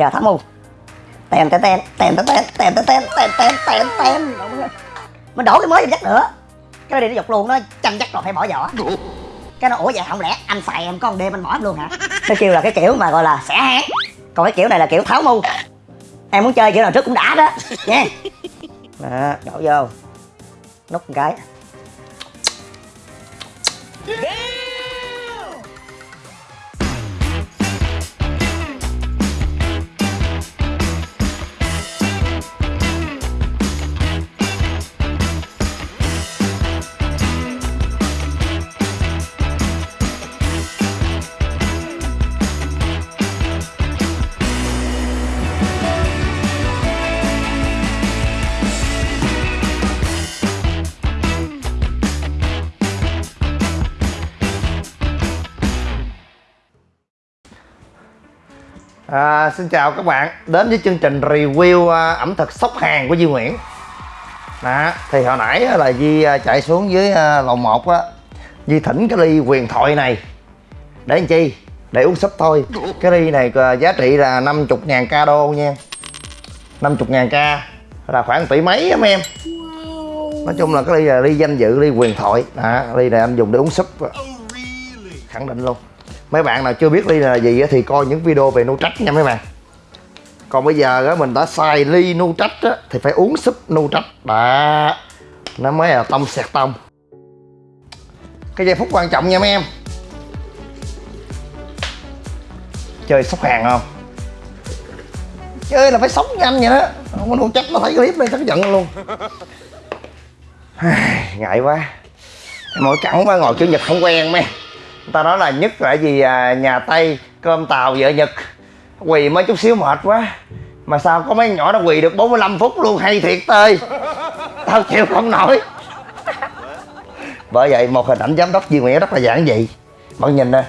giờ mù, mu tèn tèn tèn tèn tèn tèn tèn tèn tèn tèn tèn tèn mình đổ cái mới dắt nữa cái này nó giục luôn nó chăn chắc rồi phải bỏ vỏ cái nó ủa vậy không lẽ anh xài em con đêm anh bỏ em luôn hả nó kêu là cái kiểu mà gọi là xẻ háng còn cái kiểu này là kiểu tháo mu em muốn chơi kiểu nào trước cũng đã đó nha đó đổ vô nút một cái À, xin chào các bạn. Đến với chương trình review à, ẩm thực sóc hàng của Duy Nguyễn. Đó, thì hồi nãy á, là Duy à, chạy xuống dưới à, lầu 1 á. Duy thỉnh cái ly huyền thoại này. Để làm chi? Để uống súp thôi. Cái ly này à, giá trị là 50 ngàn ca đô nha 50 ngàn ca là khoảng tỷ mấy mấy em? Nói chung là cái ly là ly danh dự ly huyền thoại. Đó, ly này anh dùng để uống súp khẳng định luôn mấy bạn nào chưa biết ly là gì thì coi những video về trách nha mấy bạn. Còn bây giờ á, mình đã xài ly trách á, thì phải uống súp trách. Đó, nó mới là tông sẹt tông. Cái giây phút quan trọng nha mấy em. Chơi sóc hàng không? Chơi là phải sống nhanh vậy đó. Không có nô trách, nó thấy clip này chắc giận luôn. Ngại quá. Mỗi cẳng quá, ngồi kiểu nhật không quen mấy ta nói là nhất là gì à, nhà tây cơm tàu vợ nhật. Quỳ mới chút xíu mệt quá. Mà sao có mấy nhỏ nó quỳ được 45 phút luôn? Hay thiệt tơi. Tao chịu không nổi. Bởi vậy một hình ảnh giám đốc Duy Nguyễn rất là giản dị. Bạn nhìn nè.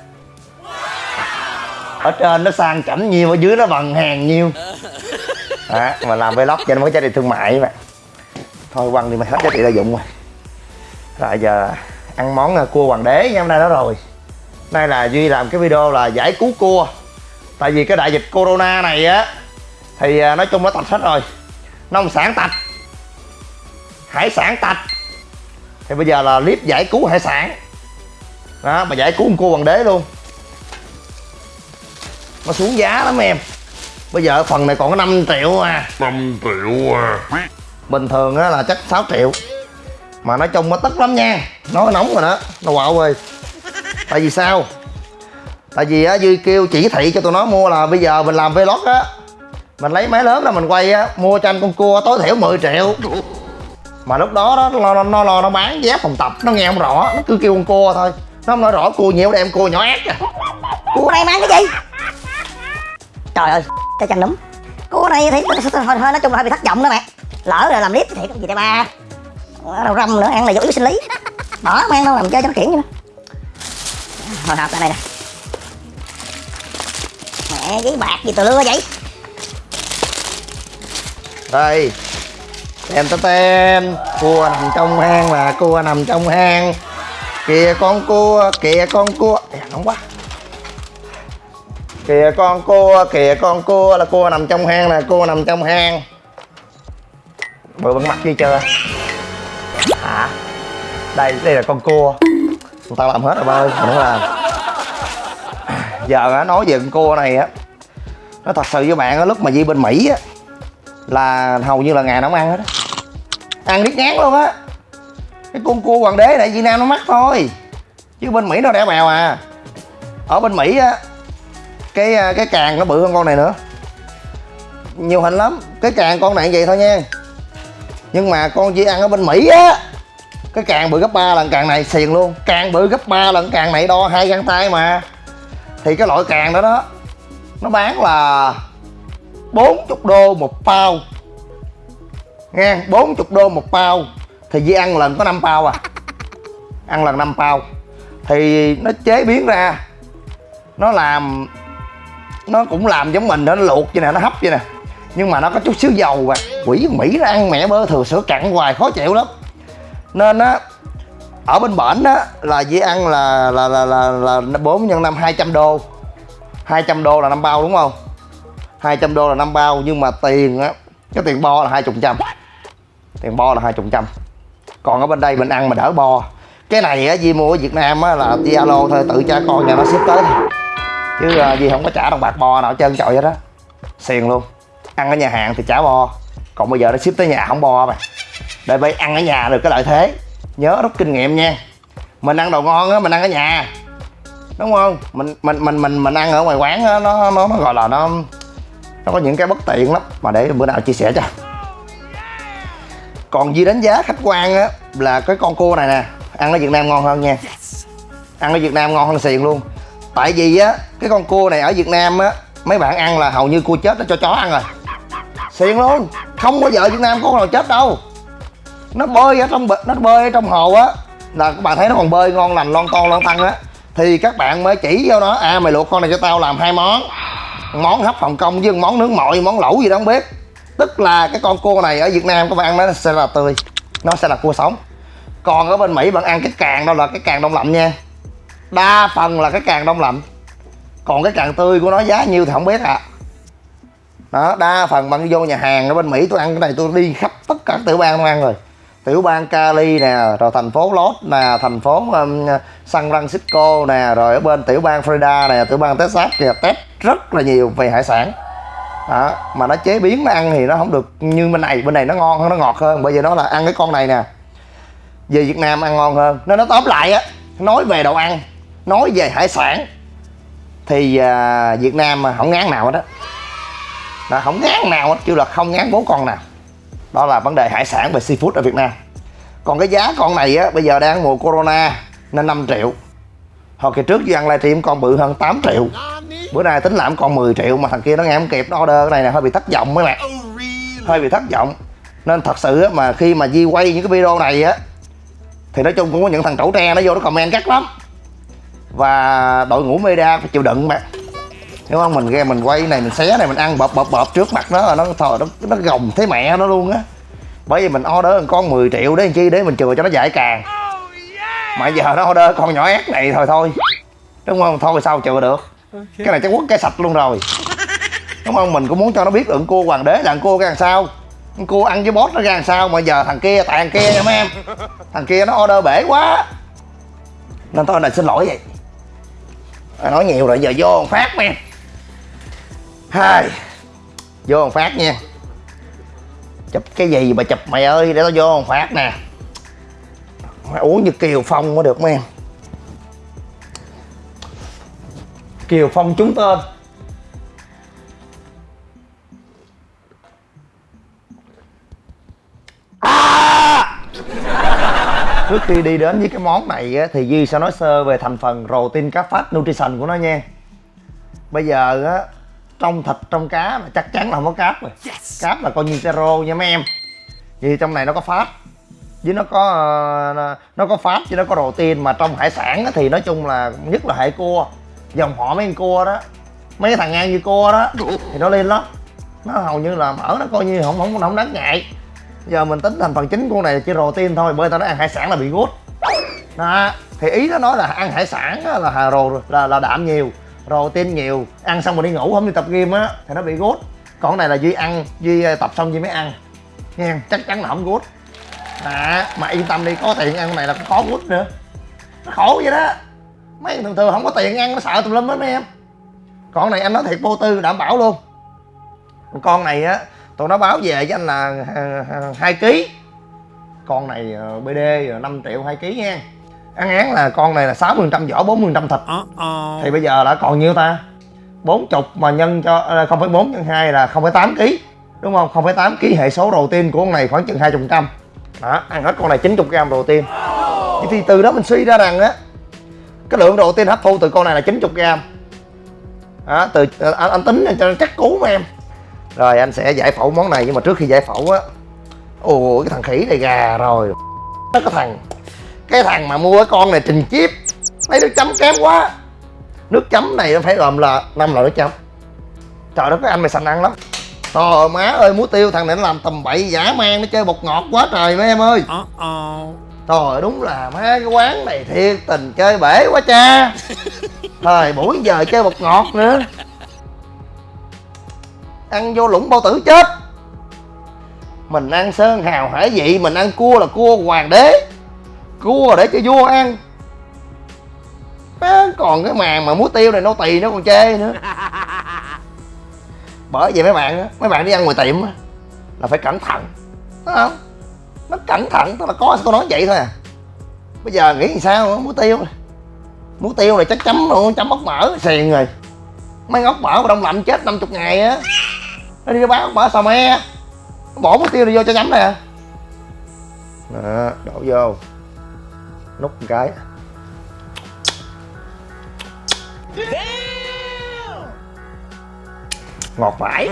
Ở trên nó sang chảnh nhiều ở dưới nó bằng hàng nhiêu à, mà làm vlog cho nó mới giá trị thương mại mà. Thôi quăng đi mày hết giá trị lợi dụng rồi. Rồi giờ ăn món à, cua hoàng đế nha hôm nay đó rồi đây là duy làm cái video là giải cứu cua. Tại vì cái đại dịch corona này á thì à, nói chung nó tạch hết rồi. Nông sản tạch. Hải sản tạch. Thì bây giờ là clip giải cứu hải sản. Đó mà giải cứu con cua hoàng đế luôn. Nó xuống giá lắm em. Bây giờ phần này còn có 5 triệu à. 5 triệu à. Bình thường á là chắc 6 triệu. Mà nói chung nó tức lắm nha. Nó nóng rồi đó. Nó quạo rồi tại vì sao? Tại vì á duy kêu chỉ thị cho tụi nó mua là bây giờ mình làm vlog á mình lấy máy lớn là mình quay á mua cho anh con cua tối thiểu 10 triệu. Mà lúc đó đó nó nó, nó lo nó bán giá phòng tập nó nghe không rõ nó cứ kêu con cua thôi. Nó không nói rõ cua nhiều đem cua nhỏ ác à cua này mang cái gì? Trời ơi cái chân đúng cua này thì hơi, hơi nói chung là hơi bị thất vọng đó mẹ. Lỡ rồi làm clip thì thiệt gì đây ba. Đầu răm nữa ăn là vô yếu sinh lý. Bỏ mang đâu làm chơi cho nó kiển vậy hồi hộp lại đây nè. Mẹ giấy bạc gì tụi lưa vậy? Đây. Tem ta tem. Cua nằm trong hang là cua nằm trong hang. Kìa con cua kìa con cua. Ê, nóng quá. Kìa con cua kìa con cua là cua nằm trong hang là cua nằm trong hang. Bự bằng mặt gì chưa hả? Đây đây là con cua tụi tao làm hết rồi, ba ơi mình không làm. Giờ á nói về con cua này á, nó thật sự với bạn á, lúc mà đi bên mỹ á, là hầu như là ngày nó không ăn hết á. Ăn biết ngán luôn á. Cái con cua hoàng đế này, việt nam nó mắc thôi. Chứ bên mỹ nó đẻ bèo à. Ở bên mỹ á, cái à, cái càng nó bự hơn con này nữa. Nhiều hình lắm, cái càng con này vậy thôi nha. Nhưng mà con chỉ ăn ở bên mỹ á cái càng bự gấp 3 lần càng này xiền luôn. Càng bự gấp 3 lần càng này đo hai găng tay mà. Thì cái loại càng đó đó, nó bán là 40 đô một bao nghe 40 đô một bao thì Di ăn lần có 5 bao à. Ăn lần 5 bao thì nó chế biến ra, nó làm, nó cũng làm giống mình đó, nó luộc vậy nè, nó hấp vậy nè. Nhưng mà nó có chút xíu dầu và quỷ mỹ nó ăn mẹ bơ thừa sữa cặn hoài, khó chịu lắm nên á ở bên bển á là Di ăn là là là là là bốn nhân năm 200 đô. 200 đô là năm bao đúng không? 200 đô là năm bao nhưng mà tiền á cái tiền bo là hai chục trăm. Tiền bo là hai chục trăm. Còn ở bên đây mình ăn mà đỡ bo. Cái này á Di mua ở Việt Nam á là Di alo thôi tự cha con nhà nó ship tới thôi. Chứ à, uh, Di không có trả đồng bạc bo nào trơn trọi hết đó xiền luôn. Ăn ở nhà hàng thì trả bo. Còn bây giờ nó ship tới nhà không bo mà để bay ăn ở nhà được cái lợi thế. Nhớ rút kinh nghiệm nha. Mình ăn đồ ngon á, mình ăn ở nhà. Đúng không? Mình mình mình mình mình ăn ở ngoài quán á, nó nó nó gọi là nó nó có những cái bất tiện lắm. Mà để bữa nào chia sẻ cho. Còn gì đánh giá khách quan á, là cái con cua này nè, ăn ở Việt Nam ngon hơn nha. Ăn ở Việt Nam ngon hơn xiền luôn. Tại vì á, cái con cua này ở Việt Nam á, mấy bạn ăn là hầu như cua chết nó cho chó ăn rồi. Xiền luôn. Không bao giờ Việt Nam có con nào chết đâu nó bơi ở trong bịch nó bơi ở trong hồ á. Là các bạn thấy nó còn bơi ngon lành, lon ton, lon tăng á. Thì các bạn mới chỉ vô nó à mày luộc con này cho tao làm hai món. Món hấp hồng kông với món nướng mọi món lẩu gì đó không biết. Tức là cái con cua này ở việt nam các bạn ăn nó sẽ là tươi. Nó sẽ là cua sống. Còn ở bên mỹ bạn ăn cái càng đâu là cái càng đông lạnh nha. Đa phần là cái càng đông lạnh. Còn cái càng tươi của nó giá nhiêu thì không biết à đó, đa phần bạn vô nhà hàng ở bên mỹ tôi ăn cái này tôi đi khắp tất cả tiểu bang tôi ăn rồi tiểu bang Cali nè rồi thành phố Los nè thành phố um, San Francisco nè rồi ở bên tiểu bang Florida nè tiểu bang Texas kìa test rất là nhiều về hải sản. Đó, mà nó chế biến nó ăn thì nó không được như bên này bên này nó ngon hơn nó ngọt hơn bởi vì nó là ăn cái con này nè. Về Việt Nam ăn ngon hơn. Nên nó tóm lại á nói về đồ ăn nói về hải sản thì uh, Việt Nam mà không ngán nào hết đó không ngán nào hết chứ là không ngán bốn con nào đó là vấn đề hải sản về seafood ở Việt Nam. Còn cái giá con này á bây giờ đang mùa corona nên 5 triệu. Hồi kỳ trước Duy ăn livestream con bự hơn 8 triệu. Bữa nay tính làm con 10 triệu mà thằng kia nó nghe không kịp nó order cái này nè hơi bị thất vọng mấy bạn. Hơi bị thất vọng. Nên thật sự á, mà khi mà Di quay những cái video này á thì nói chung cũng có những thằng trẩu tre nó vô nó comment gắt lắm. Và đội ngũ media phải chịu đựng mà hiểu không mình nghe mình quay này mình xé này mình ăn bợp bợp bợp trước mặt nó là nó thờ nó nó gồng thấy mẹ nó luôn á. Bởi vì mình order con 10 triệu để làm chi để mình chừa cho nó giải càng. Mà giờ nó order con nhỏ ép này thôi thôi. Đúng không? Thôi sao chừa được? Cái này chắc quất cái sạch luôn rồi. Đúng không? Mình cũng muốn cho nó biết được cô hoàng đế là cô ra làm sao. Cô ăn với boss nó ra làm sao mà giờ thằng kia tại thằng kia nha mấy em. Thằng kia nó order bể quá. Nên thôi này xin lỗi vậy. À, nói nhiều rồi giờ vô phát em hai. Vô một phát nha. Chụp cái gì mà chụp mày ơi để tao vô một phát nè. Mày uống như kiều phong mới được mấy em. Kiều phong trúng tên. À! trước khi đi đến với cái món này á, thì Duy sẽ nói sơ về thành phần protein cá phát nutrition của nó nha. Bây giờ á trong thịt trong cá là chắc chắn là không có cáp rồi. Yes. cáp là coi như zero nha mấy em. Vì trong này nó có phát với nó có uh, nó có phát với nó có protein. Mà trong hải sản thì nói chung là nhất là hệ cua. Dòng họ mấy con cua đó. Mấy thằng ăn như cua đó. Thì nó lên lắm. Nó hầu như là mỡ nó coi như không không không đáng ngại. Giờ mình tính thành phần chính của này chỉ protein thôi. Bởi tao nói ăn hải sản là bị gút. Đó. Thì ý nó nói là ăn hải sản là hà rồ là là đạm nhiều protein nhiều. Ăn xong rồi đi ngủ không đi tập gym á thì nó bị gút. Còn này là duy ăn duy ờ, tập xong duy mới ăn. Nha chắc chắn là không gút. À, mà yên tâm đi có tiền ăn cái này là có gút nữa. Nó khổ vậy đó. Mấy thường thường không có tiền ăn nó sợ tùm lum hết mấy em. Con này anh nói thiệt vô tư đảm bảo luôn. Con này á tụi nó báo về với anh là ờ, ờ, hai ký. Con này bd 5 triệu hai ký nha ăn án là con này là 6 phần trăm vỏ 4 phần trăm thịt. Uh -oh. thì bây giờ đã còn nhiêu ta? bốn chục mà nhân cho ờ, không phải bốn nhân hai là không phải tám ký đúng không? không phải tám ký hệ số đầu tiên của con này khoảng chừng hai chục trăm. Đó ăn hết con này 90 gram đầu tiên. Thì từ đó mình suy ra rằng á cái lượng đầu tiên hấp thu từ con này là 90 gram. Đó, từ ờ, anh, anh tính cho chắc cú mà em. Rồi anh sẽ giải phẫu món này nhưng mà trước khi giải phẫu á ồ cái thằng khỉ này gà rồi. Nó có thằng cái thằng mà mua cái con này trình chip lấy nước chấm kém quá. Nước chấm này nó phải gồm là năm loại nước chấm. Trời đất cái anh mày sành ăn lắm. Trời má ơi muối tiêu thằng này nó làm tầm bậy giả man nó chơi bột ngọt quá trời mấy em ơi. Uh -oh. trời đúng là má cái quán này thiệt tình chơi bể quá cha. Thời buổi giờ chơi bột ngọt nữa. Ăn vô lũng bao tử chết. Mình ăn sơn hào hải vị mình ăn cua là cua hoàng đế cua để cho vua ăn. Còn cái màn mà muối tiêu này nô tỳ nó còn chê nữa. Bởi vậy mấy bạn á mấy bạn đi ăn ngoài tiệm á là phải cẩn thận Thấy không? Nó cẩn thận tức là có tôi nói vậy thôi à. Bây giờ nghĩ làm sao muối tiêu này. Muối tiêu này chắc chấm luôn chấm ốc mỡ xiền rồi. Mấy ốc mỡ mà đông lạnh chết 50 ngày á. Nó đi nó bán ốc mỡ xào me. Nó bỏ muối tiêu này vô cho chấm nè. Đổ vô nút một cái. Ngọt phải.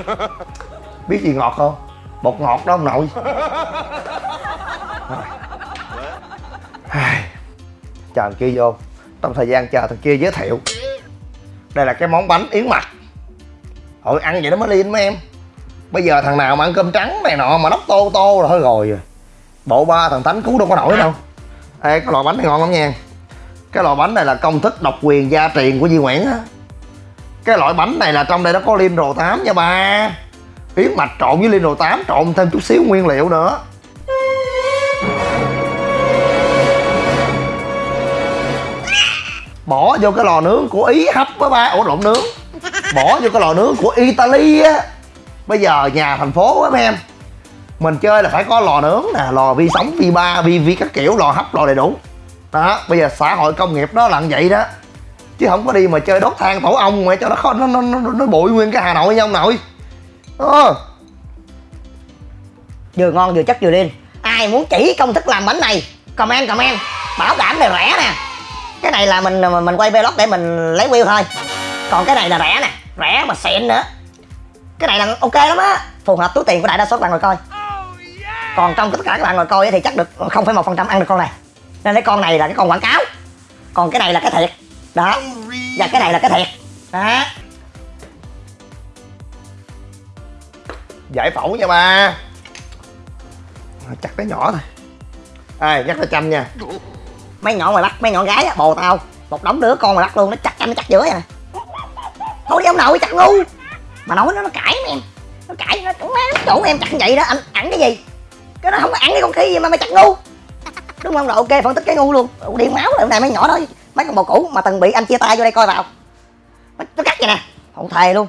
Biết gì ngọt không? Bột ngọt đó ông nội. Chờ thằng kia vô. Trong thời gian chờ thằng kia giới thiệu. Đây là cái món bánh yến mạch. Ôi ăn vậy nó mới liên mấy em. Bây giờ thằng nào mà ăn cơm trắng này nọ mà nóc tô tô là thôi rồi. Rồi Bộ ba thằng Tánh cứu đâu có nổi đâu. Ê, cái loại bánh này ngon lắm nha. Cái loại bánh này là công thức độc quyền gia truyền của Di Nguyễn á. Cái loại bánh này là trong đây nó có liên rồ 8 nha ba. Yến mạch trộn với liên rồ 8 trộn thêm chút xíu nguyên liệu nữa. Bỏ vô cái lò nướng của ý hấp với ba. Ổ lộn nướng. Bỏ vô cái lò nướng của italy á. Bây giờ nhà thành phố á, mấy em mình chơi là phải có lò nướng nè lò vi sóng vi ba vi vi các kiểu lò hấp lò đầy đủ. Đó bây giờ xã hội công nghiệp nó là như vậy đó. Chứ không có đi mà chơi đốt than tổ ong mà cho nó khó nó nó nó, nó bụi nguyên cái hà nội nha ông nội. Ờ. Vừa ngon vừa chất vừa lên. ai muốn chỉ công thức làm bánh này comment comment. Bảo đảm là rẻ nè. Cái này là mình mình quay vlog để mình lấy view thôi. Còn cái này là rẻ nè rẻ mà xịn nữa. Cái này là ok lắm á. Phù hợp túi tiền của đại đa số bạn ngồi coi còn trong tất cả các bạn ngồi coi thì chắc được không phải một phần trăm ăn được con này. Nên cái con này là cái con quảng cáo. Còn cái này là cái thiệt. Đó. Và cái này là cái thiệt. Đó. Giải phẫu nha ba. Chặt cái nhỏ thôi. Ai, nhắc tới chăm nha. Mấy nhỏ ngoài bắt mấy nhỏ gái á, bồ tao. Một đống đứa con mà bắt luôn, nó chặt chăm, nó chặt giữa vậy nè. Thôi đi ông nội chặt ngu. Mà nói nó nó cãi em. Nó cãi, nó cũng nó chủ em chặt vậy đó. Anh ăn cái gì? Cái nó không có ăn cái con khí gì mà mày chặt ngu. Đúng không? Rồi ok phân tích cái ngu luôn. Điện máu lại này mấy nhỏ đó mấy con bồ cũ mà từng bị anh chia tay vô đây coi vào. Nó, nó cắt vậy nè. Không thề luôn.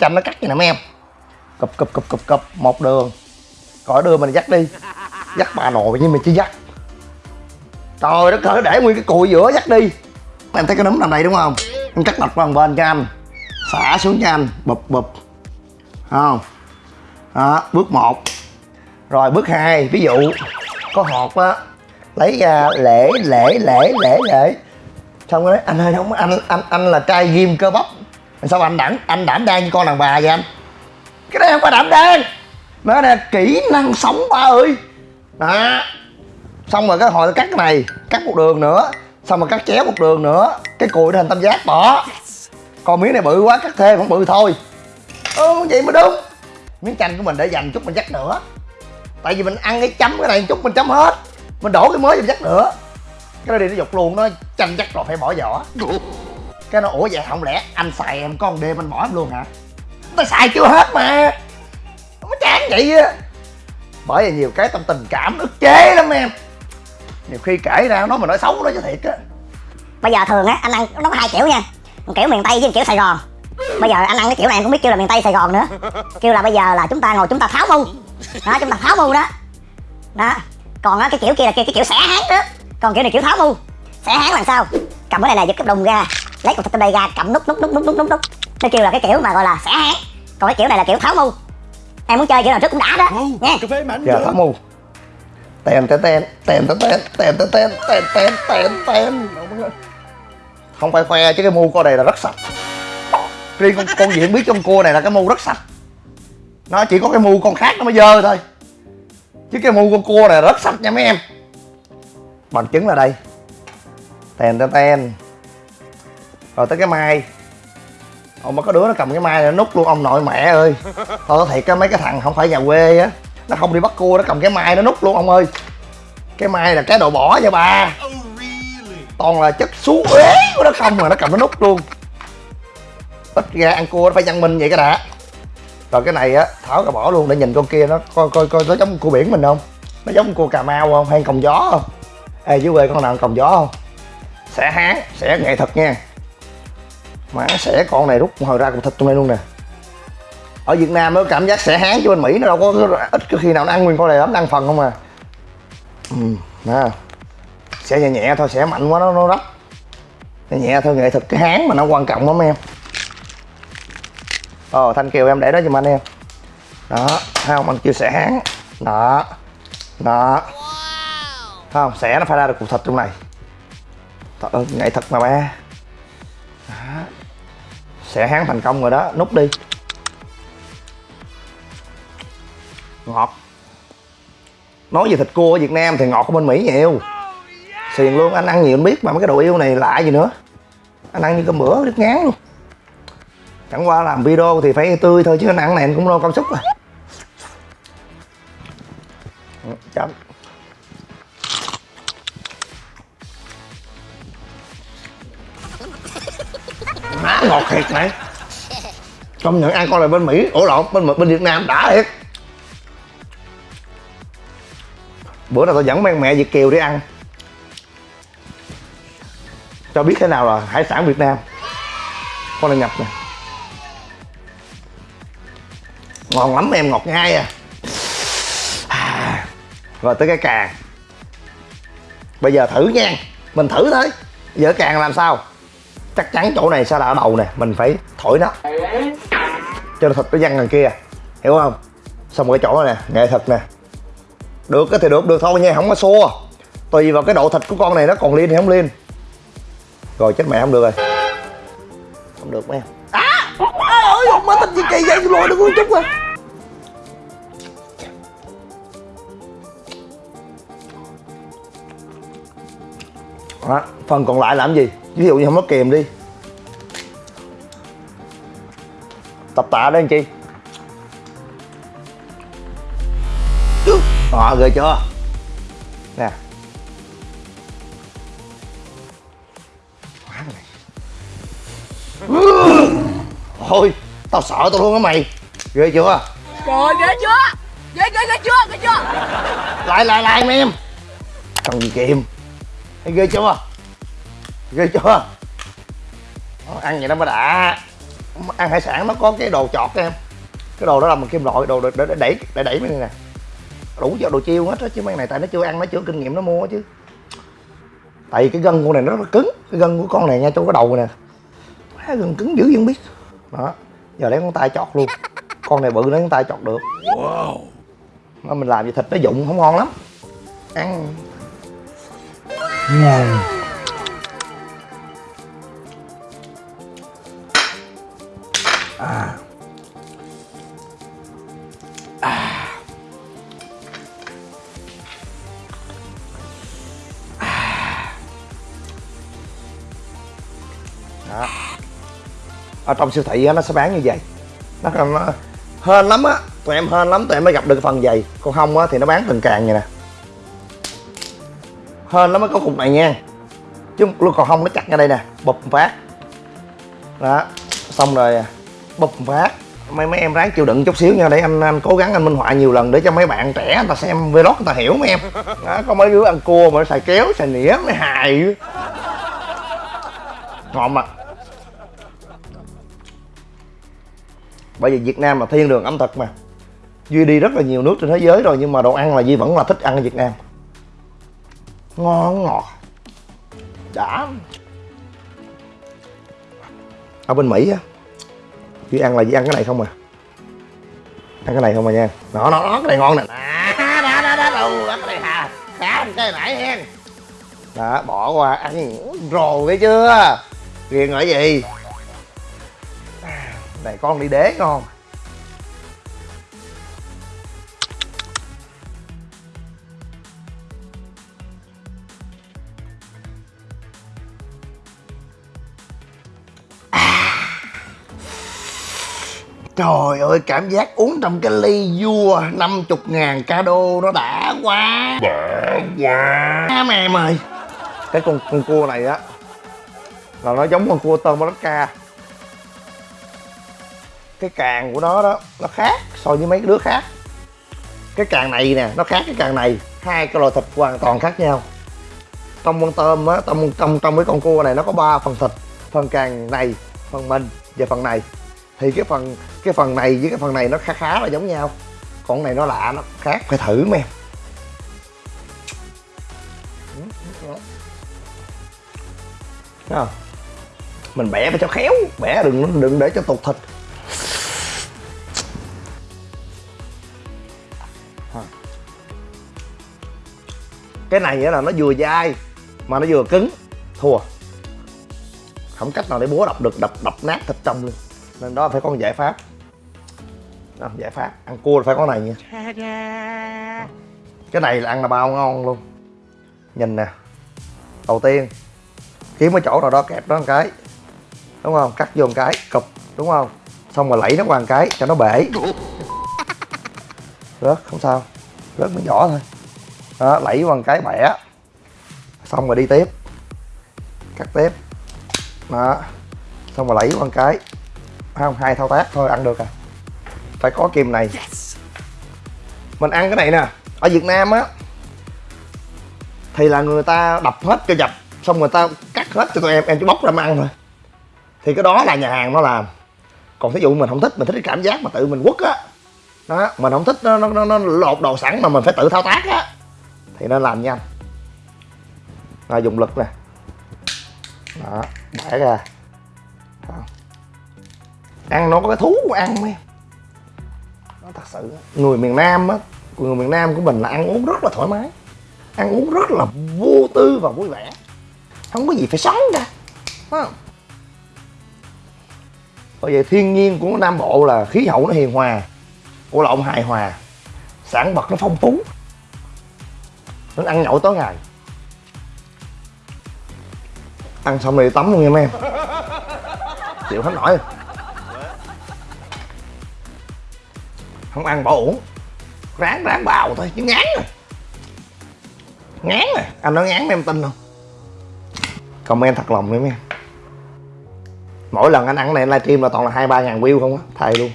Chầm nó cắt vậy nè mấy em. Cụp cụp cụp cụp cụp. Một đường. Khỏi đưa mình dắt đi. Dắt bà nội nhưng mình chỉ dắt. Trời đất ơi để nguyên cái cùi giữa dắt đi. Em thấy cái nấm nằm đây đúng không? Em cắt lọc qua một bên cho anh. Xả xuống cho anh. Bụp bụp. Không? Đó bước một rồi, bước hai, ví dụ, có hột á, lấy ra lễ lễ lễ lễ lễ. Xong rồi nói, anh ơi, không, anh anh anh là trai ghim cơ bắp. Sao anh đảm anh đảm đang như con đàn bà vậy anh. Cái này không phải đảm đang nó là kỹ năng sống ba ơi. Đó. Xong rồi cái hồi cắt cái này, cắt một đường nữa. Xong rồi cắt chéo một đường nữa, cái cùi thành tam giác, bỏ. Còn miếng này bự quá, cắt thêm vẫn bự thôi. Ừ vậy mới đúng. Miếng chanh của mình để dành chút mình dắt nữa tại vì mình ăn cái chấm, cái này chút mình chấm hết. Mình đổ cái mới vô chắc dắt nữa. Cái đó đi nó dục luôn, nó chanh dắt rồi, phải bỏ vỏ cái nó, ủa vậy không lẽ anh xài em con đêm anh bỏ em luôn hả? Tao xài chưa hết mà. Nó chán vậy á. Bởi vì nhiều cái tâm tình cảm ức chế lắm em. Nhiều khi kể ra nó mà nói xấu nó cho thiệt á. Bây giờ thường á, anh ăn, nó có hai kiểu nha. Một kiểu miền tây với một kiểu sài gòn. Bây giờ anh ăn cái kiểu này em cũng biết kêu là miền tây sài gòn nữa. Kêu là bây giờ là chúng ta ngồi chúng ta tháo mông đó chúng ta tháo mu đó đó còn á cái kiểu kia là cái, cái kiểu xẻ háng nữa còn kiểu này kiểu tháo mu xẻ háng làm sao cầm cái này này giật cái đùng ra lấy cục thịt trong đây ra cầm nút nút nút nút nút nút nút nó kêu là cái kiểu mà gọi là xẻ háng còn cái kiểu này là kiểu tháo mu em muốn chơi kiểu nào trước cũng đã đó nha giờ thả mù tên tên tên tên tên tên tên tên tên tên tên tên tên không phải khoe chứ cái mu con này là rất sạch riêng con con diện biết trong cua này là cái mu rất sạch nó chỉ có cái mu con khác nó mới dơ thôi. Chứ cái mu con cua này rất sạch nha mấy em. Bằng chứng là đây. Tên tên tên rồi tới cái mai. Ông mà có đứa nó cầm cái mai này nó nút luôn. Ông nội mẹ ơi. Nói thiệt á mấy cái thằng không phải nhà quê á. Nó không đi bắt cua nó cầm cái mai nó nút luôn ông ơi. Cái mai là cái đồ bỏ nha ba. Toàn là chất xú uế của nó không mà nó cầm nó nút luôn. Ít ra ăn cua nó phải văn minh vậy cái đã rồi cái này á, tháo cả bỏ luôn để nhìn con kia nó coi coi coi nó giống cua biển mình không? Nó giống cua cà mau không? Hay còng gió không? Ê, dưới quê con nào còng gió không? Sẽ hán sẽ nghệ thuật nha. Mà sẽ con này rút hồi ra cục thịt trong đây luôn nè. Ở Việt Nam nó cảm giác sẽ hán chứ bên Mỹ nó đâu có ít khi nào nó ăn nguyên con này lắm ăn phần không à. Ừ nè sẽ nhẹ nhẹ thôi, sẽ mạnh quá, nó nó rách nhẹ nhẹ thôi, nghệ thuật cái hán mà nó quan trọng lắm em ờ thanh kiều em để đó giùm anh em. Đó thấy không? Anh kêu sẽ hán đó. Đó. Thấy không? Sẽ nó phải ra được cục thịt trong này. Thật ơi, nghệ thật mà ba. Đó. sẽ hán thành công rồi đó. Nút đi. Ngọt. Nói về thịt cua ở Việt Nam thì ngọt của bên Mỹ nhiều. Xiền luôn anh ăn nhiều anh biết mà mấy cái đồ yêu này lạ gì nữa. Anh ăn như cơm bữa nước ngán luôn chẳng qua làm video thì phải tươi thôi chứ ăn này anh cũng lo cảm xúc à. Ừ, chấm. Má ngọt thiệt này công nhận ăn con này bên mỹ ổ lộn bên bên việt nam đã thiệt. Bữa nào tôi dẫn mang mẹ việt kiều đi ăn. Cho biết thế nào là hải sản việt nam. Con này nhập nè ngon lắm em, ngọt ngay à. à rồi tới cái càng. Bây giờ thử nha, mình thử thôi. Giờ càng làm sao? Chắc chắn chỗ này sẽ là ở đầu nè, mình phải thổi nó. Cho nó thịt nó văng đằng kia, hiểu không? Xong cái chỗ này nè, nghệ thuật nè. Được thì được được thôi nha, không có xua. Tùy vào cái độ thịt của con này nó còn liên hay không liên rồi chết mẹ không được rồi. Không được mấy em à ơi ơi má thịt gì kỳ vậy? Lôi được một chút rồi đó, phần còn lại làm gì? Ví dụ như không có kìm đi. Tập tạ đó anh chị. Đó ghê chưa? Nè. Thôi tao sợ tao luôn á mày. Ghê chưa? Trời ghê chưa? Ghê ghê ghê chưa? Ghê chưa? Lại lại lại mấy em. Cần gì kìm thấy ghê chưa? Ghê chưa? Đó, ăn vậy nó mới đã. Ăn hải sản nó có cái đồ chọt em. Cái đồ đó là bằng kim loại đồ để, để đẩy để đẩy mấy này nè. Đủ cho đồ chiêu hết á chứ mấy này tại nó chưa ăn nó chưa kinh nghiệm nó mua chứ. Tại vì cái gân con này nó rất là cứng. Cái gân của con này nha trong cái đầu nè. Má, gân cứng dữ vẫn biết. Đó giờ lấy con tay chọt luôn. Con này bự lấy con tay chọt được. Mà mình làm gì thịt nó dụng không ngon lắm. Ăn ngon à. Đó. Ở trong siêu thị á, nó sẽ bán như vậy. Nó, nó hên lắm á. Tụi em hên lắm tụi em mới gặp được phần dày còn không á thì nó bán từng càng vậy nè hên nó mới có cục này nha. Chứ luôn còn không, nó chặt ra đây nè. Bụp phát. Đó, xong rồi à, bụp phát. Mấy mấy em ráng chịu đựng chút xíu nha, để anh anh cố gắng anh minh họa nhiều lần để cho mấy bạn trẻ người ta xem vlog người ta hiểu mấy em. Đó, có mấy đứa ăn cua mà nó xài kéo, xài nĩa mới hài. Ngon mà. Bởi vì Việt Nam là thiên đường ẩm thực mà. Duy đi rất là nhiều nước trên thế giới rồi, nhưng mà đồ ăn là Duy vẫn là thích ăn ở Việt Nam ngon ngọt. Đã. Ở bên Mỹ á chỉ ăn là chỉ ăn cái này không à? Ăn cái này không à nha? Nó nó nó cái này ngon nè. Đó đó đó đó, đâu, đó, cái này hà, khá cái nãy hen đó, bỏ qua ăn rồi thấy chưa? Ghiền ở gì? À, này con đi đế ngon. Trời ơi cảm giác uống trong cái ly vua 50 ngàn ca đô nó đã quá. Đã quá. Mẹ em ơi. Cái con, con cua này á Là nó giống con cua tôm Alaska cái càng của nó đó nó khác so với mấy đứa khác. Cái càng này nè nó khác cái càng này. Hai cái loại thịt hoàn toàn khác nhau. Trong con tôm á trong trong trong cái con cua này nó có ba phần thịt phần càng này phần mình và phần này thì cái phần cái phần này với cái phần này nó khá khá là giống nhau. Còn này nó lạ, nó khác. Phải thử men không? mình bẻ phải cho khéo. Bẻ đừng đừng để cho tụt thịt. Cái này là nó vừa dai mà nó vừa cứng. Thua. Không cách nào để búa đập được, đập đập nát thịt trong luôn nên đó phải có một giải pháp. Đó, giải pháp. Ăn cua là phải có này nha. Cái này là ăn là bao ngon luôn. Nhìn nè. Đầu tiên kiếm cái chỗ nào đó kẹp đó một cái. Đúng không? Cắt vô một cái cụp đúng không? Xong rồi lẫy nó qua một cái cho nó bể. Rớt không sao. Rớt nó nhỏ thôi. Đó lẫy qua một cái bẻ. Xong rồi đi tiếp. Cắt tiếp. Đó. Xong rồi lẫy qua một cái không? Hai thao tác. Thôi ăn được à. Phải có kim này. Mình ăn cái này nè. Ở việt nam á thì là người ta đập hết cho dập xong người ta cắt hết cho tụi em em chỉ bóc ra mà ăn thôi. Thì cái đó là nhà hàng nó làm. Còn thí dụ mình không thích mình thích cái cảm giác mà tự mình quất á. Đó mình không thích nó, nó, nó, nó lột đồ sẵn mà mình phải tự thao tác á. Thì nên làm nhanh. Rồi dùng lực nè. Đó bẻ ra. Đó ăn nó có cái thú của ăn em. Nó thật sự, người miền nam á, người miền nam của mình là ăn uống rất là thoải mái. Ăn uống rất là vô tư và vui vẻ. Không có gì phải sống cả, Phải không? bởi vậy thiên nhiên của nam bộ là khí hậu nó hiền hòa, của lộn hài hòa. Sản vật nó phong phú nó ăn nhậu tối ngày. Ăn xong rồi tắm luôn nha mấy em. Chịu hết nổi. Không ăn bỏ uổng ráng ráng bào thôi chứ ngán rồi ngán rồi anh nói ngán em tin không? Comment thật lòng mấy em mỗi lần anh ăn này anh livestream là toàn là hai ba ngàn view không á thầy luôn.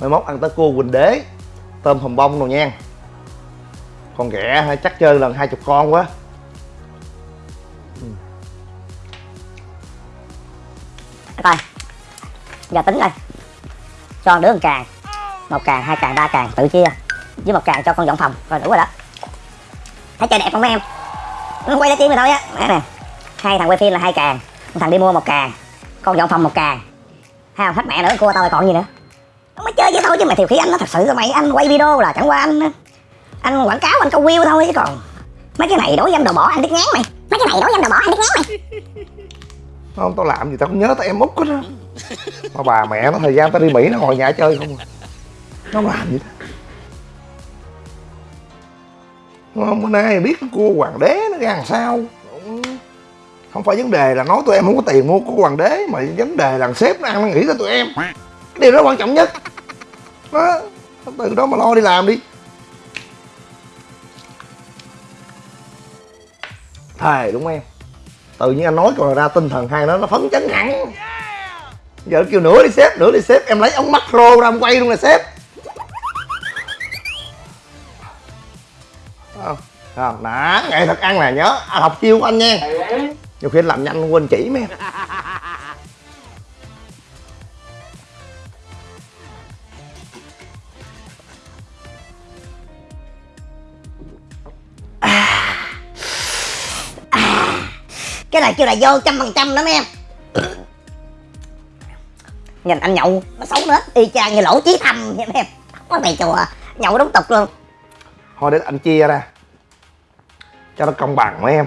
Mai mốt ăn tới cua quỳnh đế tôm hùm bông rồi nha con ghẻ hay chắc chơi lần hai chục con quá. Coi. Giờ tính đây, cho một đứa một càng. Một càng hai càng ba càng tự chia. Với một càng cho con dọn phòng rồi đủ rồi đó. Thấy chơi đẹp không mấy em? Nó quay tiếng rồi thôi á. Mẹ nè. Hai thằng quay phim là hai càng. Một thằng đi mua một càng. Con dọn phòng một càng. Hay không? Hết mẹ nữa cua tao còn gì nữa. Nó mới chơi vậy thôi chứ mày thiều khí anh nó thật sự rồi mày. Anh quay video là chẳng qua anh anh quảng cáo anh câu view thôi chứ còn mấy cái này đối dâm đồ bỏ, anh biết ngán mày. Mấy cái này đối dâm đồ bỏ, anh biết ngán mày. Không, tao làm gì tao không nhớ tao em út hết á. Mà bà mẹ nó, thời gian tao đi mỹ nó ngồi nhà chơi không à. nó làm gì đó không, bữa nay biết cua hoàng đế nó ra làm sao. Không phải vấn đề là nói tụi em không có tiền mua cua hoàng đế, mà vấn đề là sếp nó ăn nó nghĩ tới tụi em. Cái điều đó quan trọng nhất. Đó từ đó mà lo đi làm đi. Thề đúng em? Tự nhiên anh nói còn ra tinh thần hai nó nó phấn chấn hẳn. Giờ kêu nửa đi sếp nửa đi sếp. Em lấy ống macro ra em quay luôn nè sếp. Không không đó nghệ thuật ăn nè nhớ. Học chiêu của anh nha. Nhiều khi anh làm nhanh quên chỉ mấy em cái này kêu là vô trăm phần trăm đó mấy em. Nhìn anh nhậu nó xấu nữa. Y chang như lỗ chí thầm vậy mấy em. Có mày chùa nhậu đúng tục luôn. Thôi để anh chia ra. Cho nó công bằng mấy em.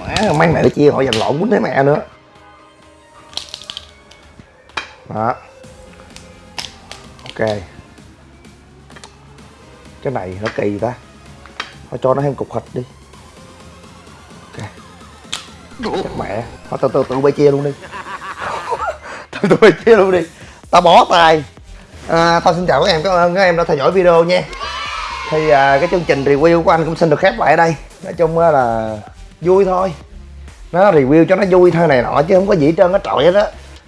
Má, mấy mẹ nó chia họ dành lộn quýnh thấy mẹ nữa. Đó. Ok. Cái này nó kỳ ta. Thôi cho nó thêm cục thịt đi mẹ. Thôi từ từ tự bay chia luôn đi. Từ từ bay chia luôn đi. Tao bó tay. À, tao xin chào các em. Cảm ơn các em đã theo dõi video nha. Thì à, cái chương trình review của anh cũng xin được khép lại ở đây. Nói chung là vui thôi. Nó review cho nó vui thôi này nọ chứ không có gì hết trơn á trọi hết á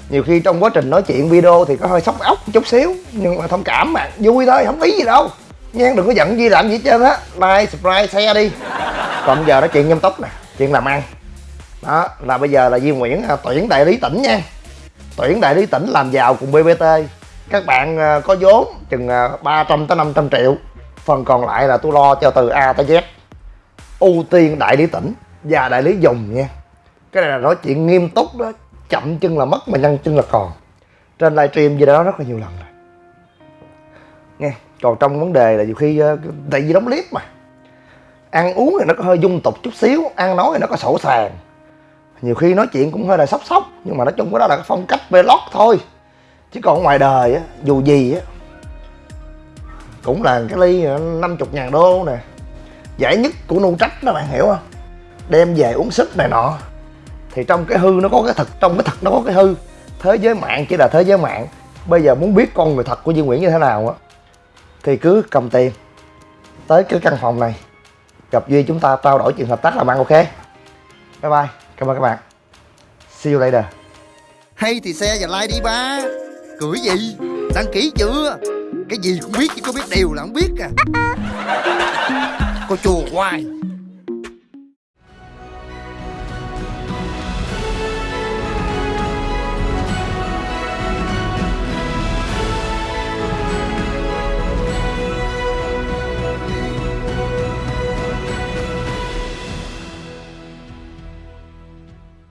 nhiều khi trong quá trình nói chuyện video thì có hơi sốc ốc chút xíu nhưng mà thông cảm mà vui thôi không ý gì đâu. Nha đừng có giận gì làm gì hết trơn á. Like subscribe share đi. Còn giờ nói chuyện nhâm tóc nè chuyện làm ăn đó, là bây giờ là Duy Nguyễn à, tuyển đại lý tỉnh nha. Tuyển đại lý tỉnh làm giàu cùng BBT các bạn à, có vốn chừng à, 300 tới 500 triệu. Phần còn lại là tôi lo cho từ A tới Z. Ưu tiên đại lý tỉnh và đại lý dùng nha. Cái này là nói chuyện nghiêm túc đó, chậm chân là mất mà nhanh chân là còn. Trên livestream gì đó rất là nhiều lần rồi. Nghe, còn trong vấn đề là nhiều khi tại vì đóng clip mà. Ăn uống thì nó có hơi dung tục chút xíu, ăn nói thì nó có sổ sàng nhiều khi nói chuyện cũng hơi là sốc sốc, nhưng mà nói chung cái đó là cái phong cách vlog thôi. Chứ còn ngoài đời á, dù gì á, cũng là cái ly năm chục ngàn đô nè. Giải nhất của nu trách đó, bạn hiểu không? Đem về uống sức này nọ. Thì trong cái hư nó có cái thật, trong cái thật nó có cái hư. Thế giới mạng chỉ là thế giới mạng. Bây giờ muốn biết con người thật của Duy Nguyễn như thế nào á, thì cứ cầm tiền tới cái căn phòng này. Gặp Duy chúng ta trao đổi chuyện hợp tác làm ăn ok. Bye bye cảm ơn các bạn. See you later. Hay thì xe và like đi, ba. Cười gì? Đăng ký chưa? Cái gì cũng biết, chứ có biết điều là không biết à. Cô chùa hoài.